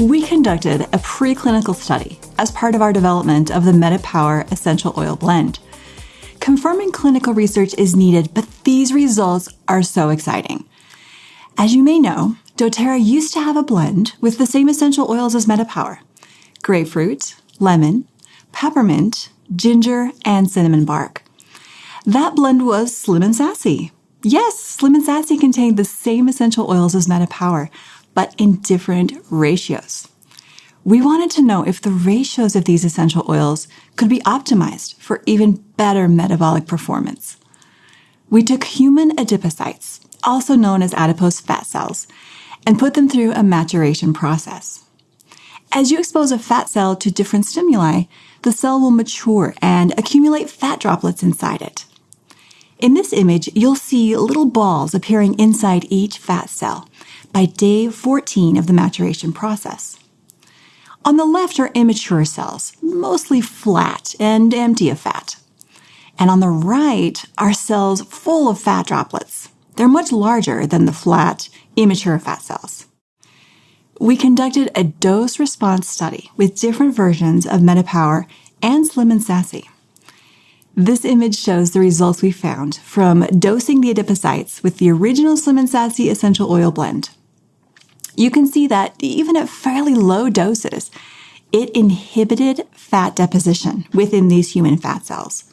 We conducted a preclinical study as part of our development of the MetaPower Essential Oil Blend. Confirming clinical research is needed, but these results are so exciting. As you may know, doTERRA used to have a blend with the same essential oils as MetaPower grapefruit, lemon, peppermint, ginger, and cinnamon bark. That blend was Slim and Sassy. Yes, Slim and Sassy contained the same essential oils as MetaPower, but in different ratios. We wanted to know if the ratios of these essential oils could be optimized for even better metabolic performance. We took human adipocytes, also known as adipose fat cells, and put them through a maturation process. As you expose a fat cell to different stimuli, the cell will mature and accumulate fat droplets inside it. In this image, you'll see little balls appearing inside each fat cell by day 14 of the maturation process. On the left are immature cells, mostly flat and empty of fat. And on the right are cells full of fat droplets. They're much larger than the flat, immature fat cells. We conducted a dose response study with different versions of MetaPower and Slim and Sassy. This image shows the results we found from dosing the adipocytes with the original Slim and Sassy essential oil blend you can see that even at fairly low doses, it inhibited fat deposition within these human fat cells.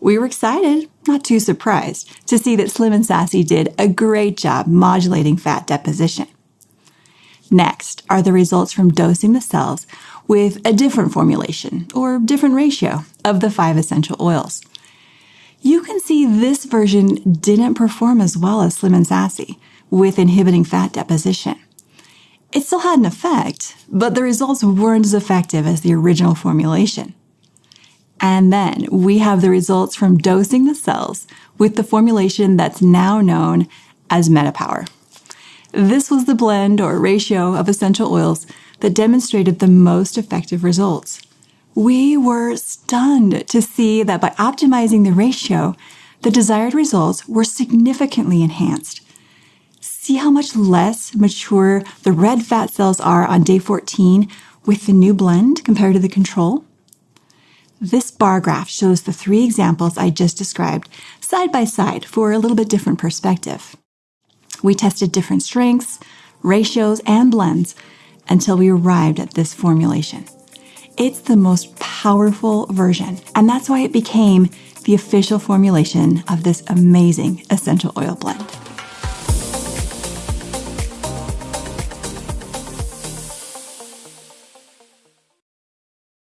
We were excited, not too surprised, to see that Slim and Sassy did a great job modulating fat deposition. Next are the results from dosing the cells with a different formulation or different ratio of the five essential oils. You can see this version didn't perform as well as Slim and Sassy with inhibiting fat deposition. It still had an effect, but the results weren't as effective as the original formulation. And then we have the results from dosing the cells with the formulation that's now known as MetaPower. This was the blend or ratio of essential oils that demonstrated the most effective results. We were stunned to see that by optimizing the ratio, the desired results were significantly enhanced see how much less mature the red fat cells are on day 14 with the new blend compared to the control? This bar graph shows the three examples I just described side by side for a little bit different perspective. We tested different strengths, ratios, and blends until we arrived at this formulation. It's the most powerful version, and that's why it became the official formulation of this amazing essential oil blend.